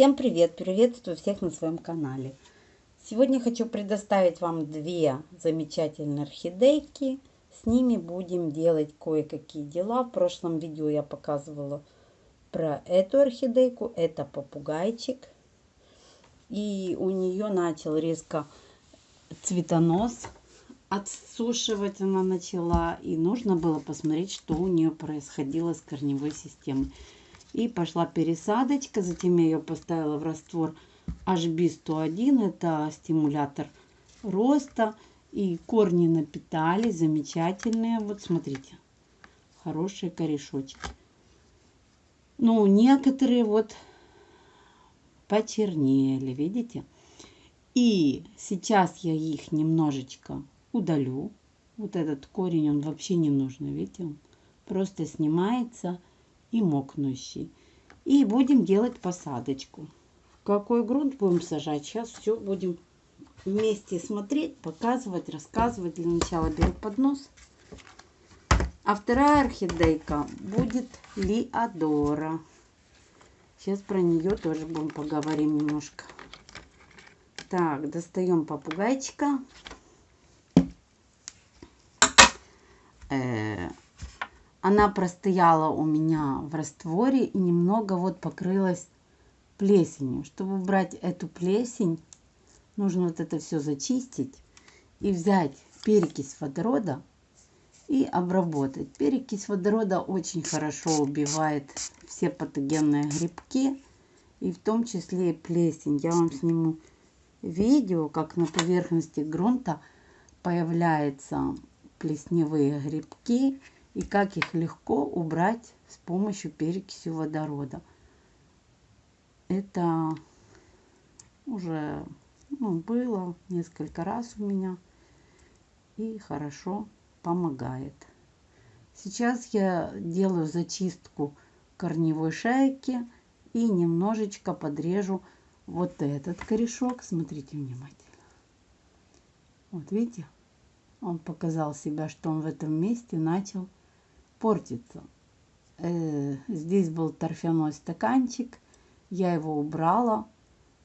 Всем привет! Приветствую всех на своем канале. Сегодня хочу предоставить вам две замечательные орхидейки. С ними будем делать кое-какие дела. В прошлом видео я показывала про эту орхидейку. Это попугайчик. И у нее начал резко цветонос отсушивать она начала. И нужно было посмотреть, что у нее происходило с корневой системой. И пошла пересадочка. Затем я ее поставила в раствор HB101. Это стимулятор роста. И корни напитали. Замечательные. Вот смотрите. Хорошие корешочки. Ну, некоторые вот почернели. Видите? И сейчас я их немножечко удалю. Вот этот корень, он вообще не нужен. Видите? Он просто снимается и мокнущий. И будем делать посадочку. В какой грунт будем сажать, сейчас все будем вместе смотреть, показывать, рассказывать. Для начала беру поднос. А вторая орхидейка будет Лиадора. Сейчас про нее тоже будем поговорим немножко. Так, достаем попугайчика. Э -э она простояла у меня в растворе и немного вот покрылась плесенью. Чтобы убрать эту плесень, нужно вот это все зачистить и взять перекись водорода и обработать. Перекись водорода очень хорошо убивает все патогенные грибки и в том числе и плесень. Я вам сниму видео, как на поверхности грунта появляются плесневые грибки и как их легко убрать с помощью перекиси водорода. Это уже ну, было несколько раз у меня и хорошо помогает. Сейчас я делаю зачистку корневой шейки и немножечко подрежу вот этот корешок. Смотрите внимательно. Вот видите, он показал себя, что он в этом месте начал портится. Э, здесь был торфяной стаканчик. Я его убрала.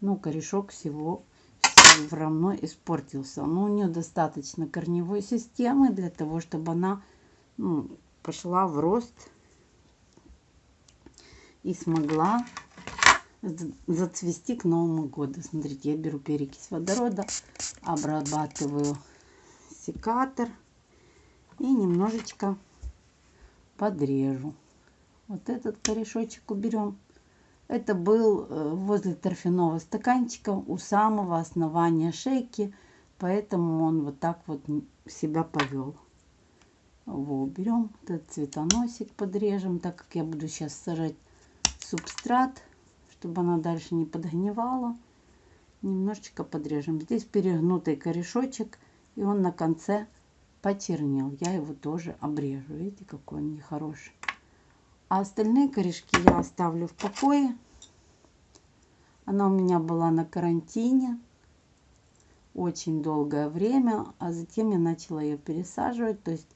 Ну, корешок всего все равно испортился. Но у нее достаточно корневой системы для того, чтобы она ну, пошла в рост и смогла зацвести к Новому году. Смотрите, я беру перекись водорода, обрабатываю секатор и немножечко подрежу. Вот этот корешочек уберем. Это был э, возле торфяного стаканчика у самого основания шейки, поэтому он вот так вот себя повел. Его уберем, этот цветоносик подрежем, так как я буду сейчас сажать субстрат, чтобы она дальше не подгнивала. Немножечко подрежем. Здесь перегнутый корешочек, и он на конце почернел. Я его тоже обрежу. Видите, какой он нехороший. А остальные корешки я оставлю в покое. Она у меня была на карантине очень долгое время, а затем я начала ее пересаживать. То есть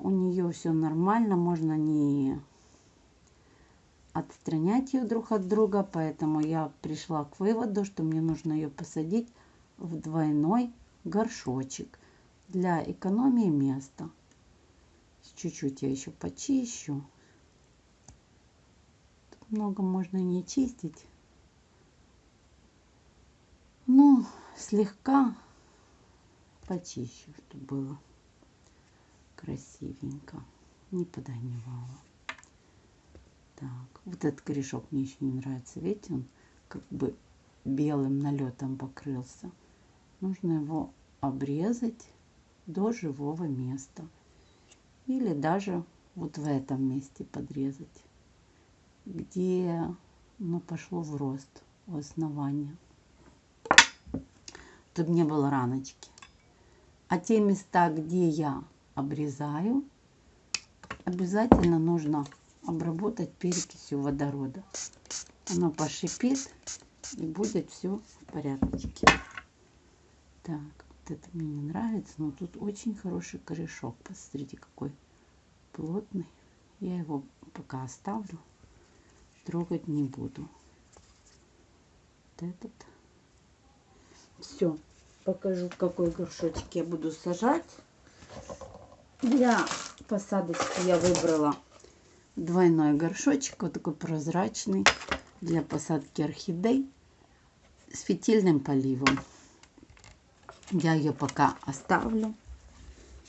у нее все нормально, можно не отстранять ее друг от друга, поэтому я пришла к выводу, что мне нужно ее посадить в двойной горшочек для экономии места. Чуть-чуть я еще почищу. Тут много можно не чистить. Ну, слегка почищу, чтобы было красивенько. Не подогнивало. Так, вот этот корешок мне еще не нравится. Видите, он как бы белым налетом покрылся. Нужно его обрезать до живого места. Или даже вот в этом месте подрезать, где ну, пошло в рост у основания, чтобы не было раночки. А те места, где я обрезаю, обязательно нужно обработать перекисью водорода. Оно пошипит и будет все в порядке. Так, это мне не нравится, но тут очень хороший корешок. Посмотрите, какой плотный. Я его пока оставлю, трогать не буду. этот. Все, покажу, какой горшочек я буду сажать. Для посадочки я выбрала двойной горшочек, вот такой прозрачный, для посадки орхидей с фитильным поливом. Я ее пока оставлю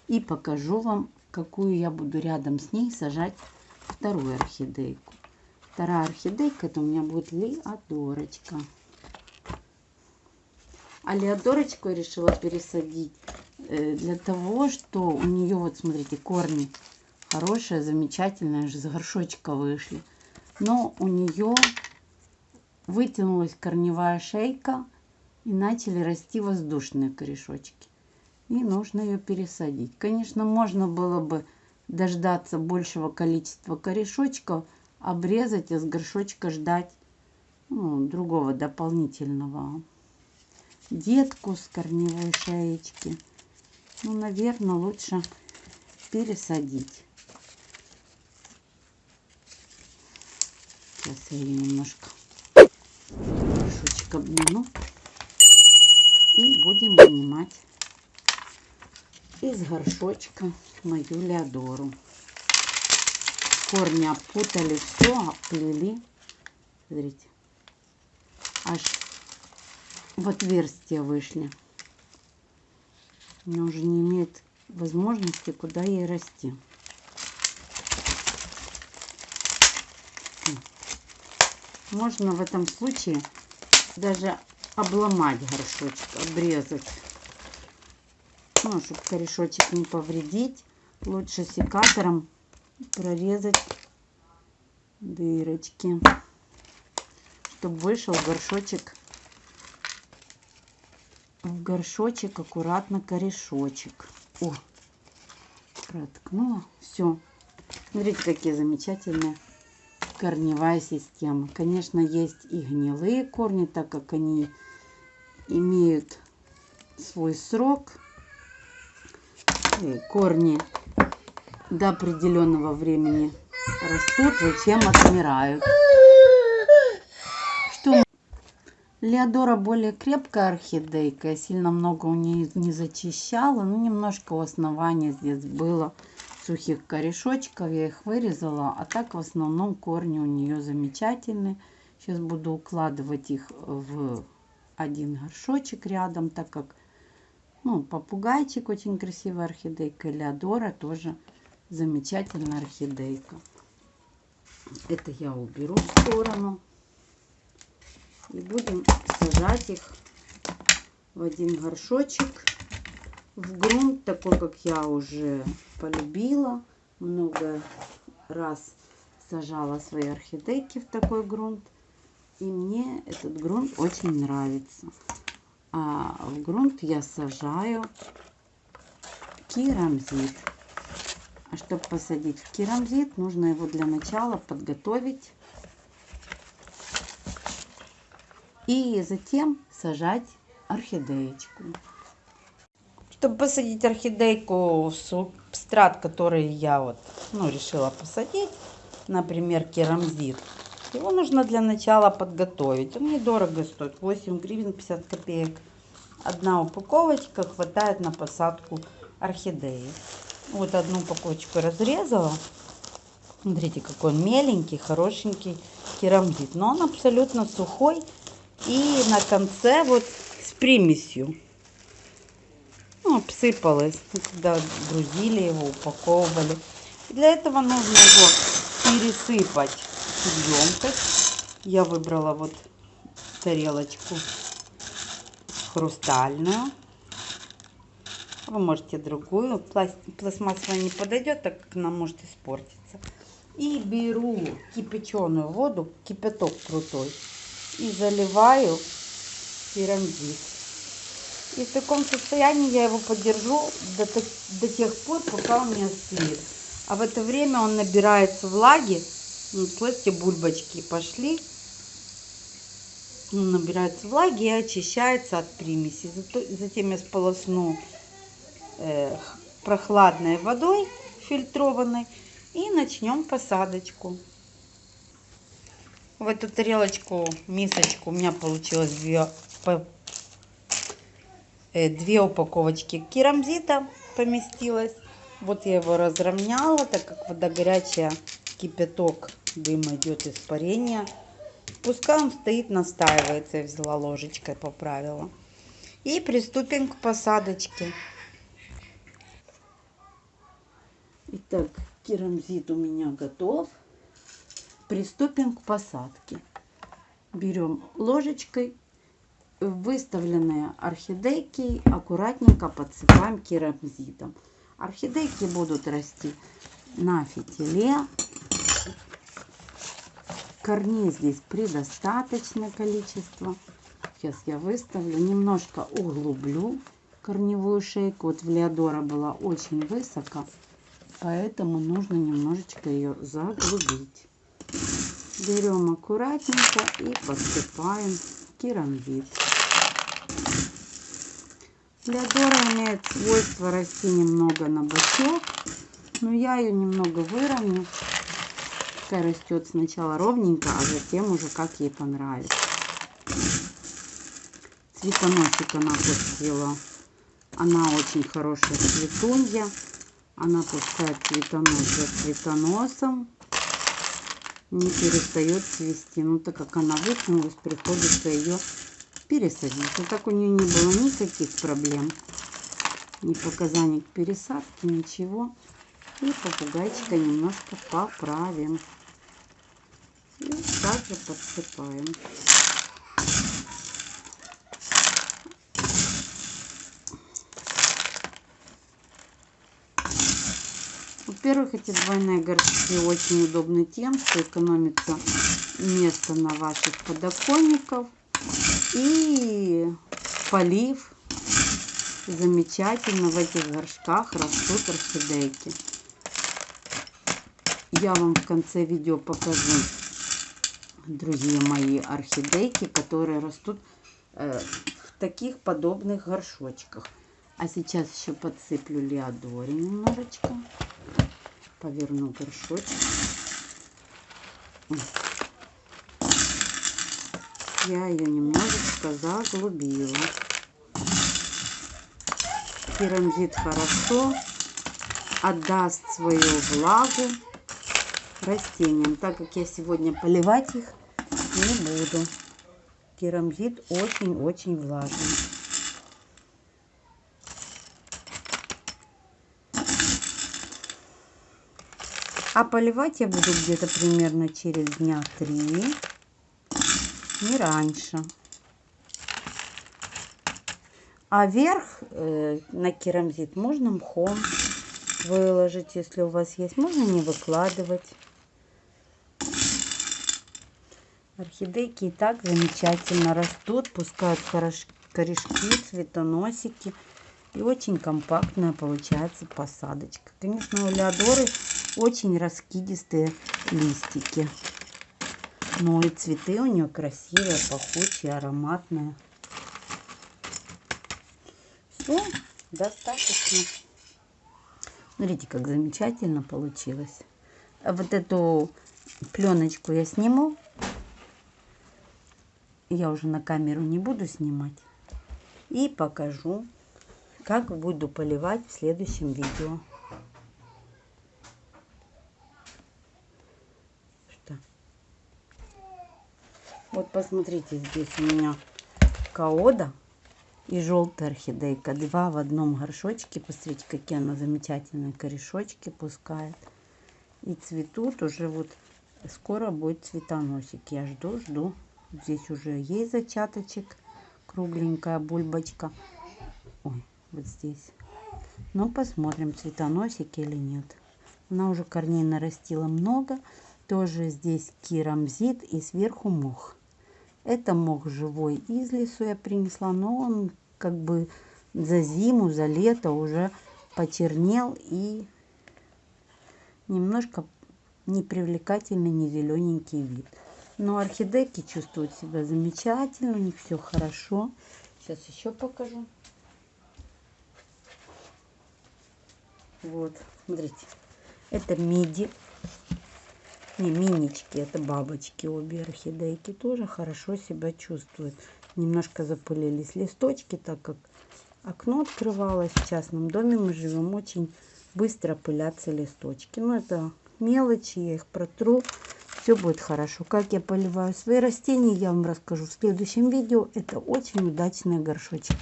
и покажу вам, какую я буду рядом с ней сажать вторую орхидейку. Вторая орхидейка это у меня будет леодорочка. А леодорочку я решила пересадить э, для того, что у нее, вот смотрите, корни хорошие, замечательные, из горшочка вышли. Но у нее вытянулась корневая шейка и начали расти воздушные корешочки. И нужно ее пересадить. Конечно, можно было бы дождаться большего количества корешочков, обрезать, и с горшочка ждать ну, другого дополнительного детку с корневой шеечки. Ну, наверное, лучше пересадить. Сейчас я ее немножко горшочек обниму. И будем вынимать из горшочка мою Леодору. Корни опутали все, оплели. Смотрите. Аж в отверстие вышли. Она уже не имеет возможности, куда ей расти. Можно в этом случае даже обломать горшочек, обрезать. Ну, чтобы корешочек не повредить, лучше секатором прорезать дырочки, чтобы вышел горшочек в горшочек аккуратно корешочек. О, проткнула. Все. Смотрите, какие замечательные корневая система. Конечно, есть и гнилые корни, так как они имеют свой срок. И корни до определенного времени растут, затем отмирают. Леодора более крепкая орхидейка. Я сильно много у нее не зачищала. Ну, немножко у основания здесь было сухих корешочков. Я их вырезала. А так в основном корни у нее замечательные. Сейчас буду укладывать их в один горшочек рядом, так как ну, попугайчик очень красивая орхидейка. Леодора тоже замечательная орхидейка. Это я уберу в сторону. И будем сажать их в один горшочек в грунт, такой, как я уже полюбила. Много раз сажала свои орхидейки в такой грунт. И мне этот грунт очень нравится. А в грунт я сажаю керамзит. А чтобы посадить в керамзит, нужно его для начала подготовить и затем сажать орхидеечку. Чтобы посадить орхидейку субстрат, который я вот, ну, решила посадить, например, керамзит, его нужно для начала подготовить. Он недорого стоит, 8 гривен 50 копеек. Одна упаковочка хватает на посадку орхидеи. Вот одну упаковочку разрезала. Смотрите, какой он меленький, хорошенький керамзит. Но он абсолютно сухой и на конце вот с примесью. Ну, обсыпалось, когда грузили его, упаковывали. Для этого нужно его пересыпать в емкость. Я выбрала вот тарелочку хрустальную. Вы можете другую. Пластмассовая не подойдет, так как она может испортиться. И беру кипяченую воду, кипяток крутой и заливаю керамзит. И в таком состоянии я его подержу до, до тех пор, пока он не остынет. А в это время он набирается влаги. Вот, слышите, бульбочки пошли. Он набирается влаги и очищается от примеси. Затем я сполосну э, прохладной водой фильтрованной и начнем посадочку. В эту тарелочку, мисочку у меня получилось две, две упаковочки керамзита поместилось. Вот я его разровняла, так как вода горячая, кипяток, дым идет испарение. Пускай он стоит, настаивается. Я взяла ложечкой, поправила. И приступим к посадочке. Итак, керамзит у меня готов. Приступим к посадке. Берем ложечкой выставленные орхидейки, аккуратненько подсыпаем керамзитом. Орхидейки будут расти на фитиле. Корней здесь предостаточное количество. Сейчас я выставлю, немножко углублю корневую шейку. Вот в Леодора была очень высоко, поэтому нужно немножечко ее заглубить. Берем аккуратненько и подсыпаем керамзит. Леодора имеет свойство расти немного на бочок, но я ее немного выровню. Пускай растет сначала ровненько, а затем уже как ей понравится. Цветоносик она пустила. Она очень хорошая цветунья. Она пускает цветонос за цветоносом. Не перестает цвести. Ну, так как она вытянулась, приходится ее пересадить. Но так у нее не было никаких проблем. Ни показаний к пересадке, ничего. И попугайчика немножко поправим. И также подсыпаем. Во-первых, эти двойные горшки очень удобны тем, что экономится место на ваших подоконниках. И полив замечательно в этих горшках растут орхидейки. Я вам в конце видео покажу другие мои орхидейки, которые растут э, в таких подобных горшочках. А сейчас еще подсыплю леодори немножечко. Поверну горшочек. Я ее немножечко заглубила. Керамзит хорошо отдаст свою влагу растениям, так как я сегодня поливать их не буду. Керамзит очень-очень влажный. А поливать я буду где-то примерно через дня три не раньше. А верх э, на керамзит можно мхом выложить, если у вас есть. Можно не выкладывать. Орхидейки и так замечательно растут, пускают корешки, цветоносики. И очень компактная получается посадочка. Конечно, у Леодоры очень раскидистые листики. Ну и цветы у нее красивые, пахучие, ароматные. Все, достаточно. Смотрите, как замечательно получилось. Вот эту пленочку я сниму. Я уже на камеру не буду снимать. И покажу, как буду поливать в следующем видео. Вот посмотрите, здесь у меня каода и желтая орхидейка. Два в одном горшочке. Посмотрите, какие она замечательные корешочки пускает. И цветут уже вот скоро будет цветоносик. Я жду, жду. Здесь уже есть зачаточек. Кругленькая бульбочка. Ой, вот здесь. Ну, посмотрим, цветоносик или нет. Она уже корней нарастила много. Тоже здесь керамзит и сверху мох. Это мох живой из лесу я принесла, но он как бы за зиму, за лето уже почернел и немножко непривлекательный, не зелененький вид. Но орхидейки чувствуют себя замечательно, у них все хорошо. Сейчас еще покажу. Вот, смотрите, это миди. Не, минички, это бабочки, обе орхидейки тоже хорошо себя чувствуют. Немножко запылились листочки, так как окно открывалось. В частном доме мы живем, очень быстро пылятся листочки. Но это мелочи, я их протру. Все будет хорошо. Как я поливаю свои растения, я вам расскажу в следующем видео. Это очень удачные горшочки.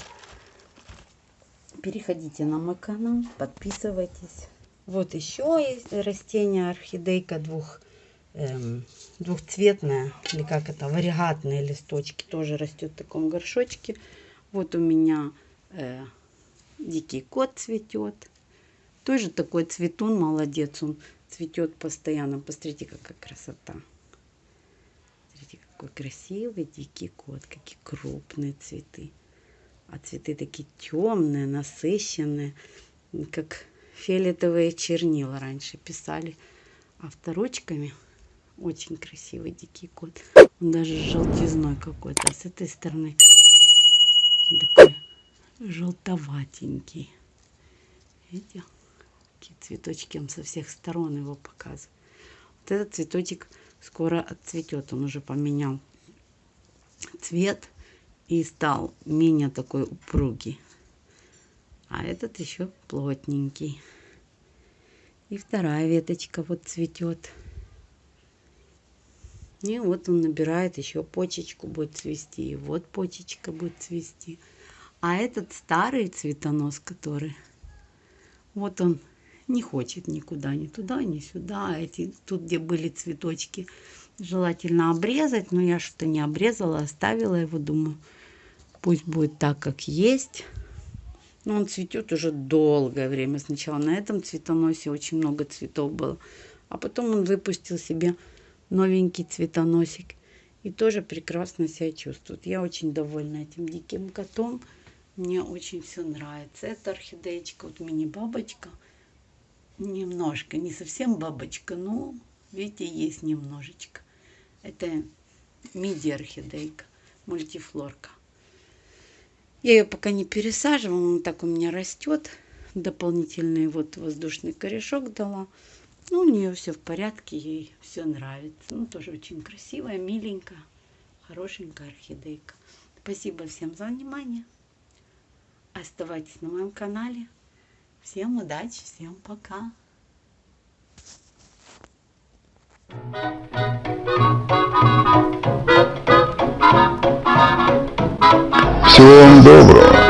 Переходите на мой канал, подписывайтесь. Вот еще есть растение орхидейка двух, эм, двухцветная, или как это, варигатные листочки. Тоже растет в таком горшочке. Вот у меня э, дикий кот цветет. Тоже такой цветун, молодец. Он цветет постоянно. Посмотрите, какая красота. Смотрите, какой красивый дикий кот. Какие крупные цветы. А цветы такие темные, насыщенные, как фиолетовые чернила раньше писали авторучками. Очень красивый дикий кот. Он даже желтизной какой-то. А с этой стороны такой желтоватенький. Видите? Какие цветочки он со всех сторон его показывает. Вот этот цветочек скоро отцветет. Он уже поменял цвет и стал менее такой упругий. А этот еще плотненький. И вторая веточка вот цветет. И вот он набирает еще почечку будет цвести. И вот почечка будет цвести. А этот старый цветонос, который, вот он не хочет никуда, ни туда, ни сюда. Эти, тут, где были цветочки, желательно обрезать. Но я что-то не обрезала, оставила его, думаю, пусть будет так, как есть. Но он цветет уже долгое время. Сначала на этом цветоносе очень много цветов было. А потом он выпустил себе новенький цветоносик. И тоже прекрасно себя чувствует. Я очень довольна этим диким котом. Мне очень все нравится. Это орхидеечка, вот мини-бабочка. Немножко, не совсем бабочка, но, видите, есть немножечко. Это миди-орхидейка, мультифлорка. Я ее пока не пересаживала, он так у меня растет. Дополнительный вот воздушный корешок дала. Ну, у нее все в порядке, ей все нравится. Ну, тоже очень красивая, миленькая, хорошенькая орхидейка. Спасибо всем за внимание. Оставайтесь на моем канале. Всем удачи, всем пока. Всего вам доброго.